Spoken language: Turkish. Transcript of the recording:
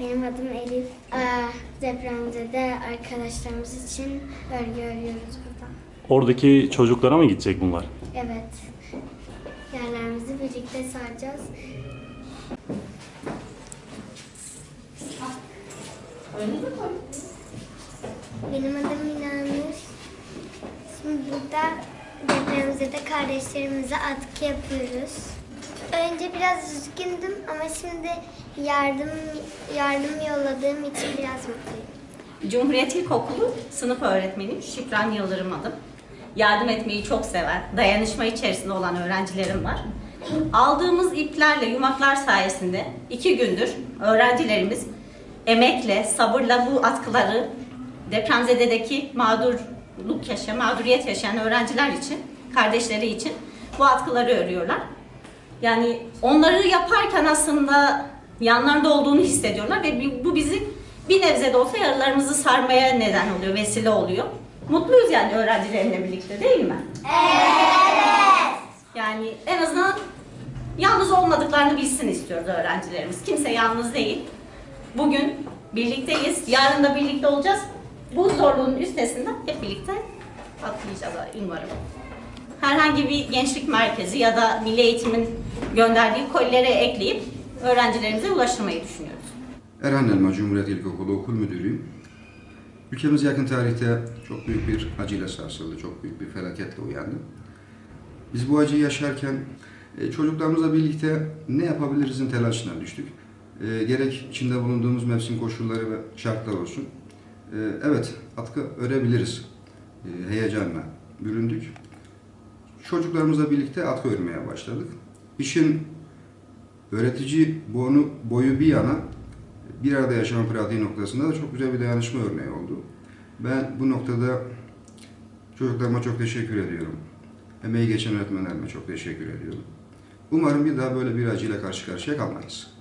Benim adım Elif. Ee, depremzede arkadaşlarımız için örgü örüyoruz burada. Oradaki çocuklara mı gidecek bunlar? Evet. Yerlerimizi birlikte saracağız. Benim adım Minanur. Şimdi burada depremzede kardeşlerimize atkı yapıyoruz. Önce biraz üzgündüm ama şimdi yardım yardım yolladığım için biraz mutluyum. Cumhuriyet İlkokulu sınıf öğretmeniyim. Şükran Yıldırım adım. Yardım etmeyi çok seven, dayanışma içerisinde olan öğrencilerim var. Aldığımız iplerle, yumaklar sayesinde iki gündür öğrencilerimiz emekle, sabırla bu atkıları depremzededeki mağdurluk yaşayan, mağduriyet yaşayan öğrenciler için, kardeşleri için bu atkıları örüyorlar. Yani onları yaparken aslında yanlarında olduğunu hissediyorlar ve bu bizi bir nebze de olsa yaralarımızı sarmaya neden oluyor, vesile oluyor. Mutluyuz yani öğrencilerimle birlikte değil mi? Evet. Yani en azından yalnız olmadıklarını bilsin istiyoruz öğrencilerimiz. Kimse yalnız değil. Bugün birlikteyiz, yarın da birlikte olacağız. Bu zorluğun üstesinden hep birlikte atlayacağız umarım herhangi bir gençlik merkezi ya da milli eğitimin gönderdiği kolilere ekleyip öğrencilerimize ulaştırmayı düşünüyoruz. Erhan Elma Cumhuriyet İlkokulu Okul Müdürüyüm. Ülkemiz yakın tarihte çok büyük bir acıyla sarsıldı, çok büyük bir felaketle uyandı. Biz bu acıyı yaşarken e, çocuklarımızla birlikte ne yapabilirizin telaşına düştük. E, Gerek içinde bulunduğumuz mevsim koşulları ve şartlar olsun. E, Evet, atkı örebiliriz heyecanla büründük. Çocuklarımızla birlikte atkı örmeye başladık. İşin öğretici boyu, boyu bir yana bir arada yaşam pratiği noktasında da çok güzel bir dayanışma örneği oldu. Ben bu noktada çocuklarıma çok teşekkür ediyorum. Emeği geçen öğretmenlerime çok teşekkür ediyorum. Umarım bir daha böyle bir acıyla karşı karşıya kalmayız.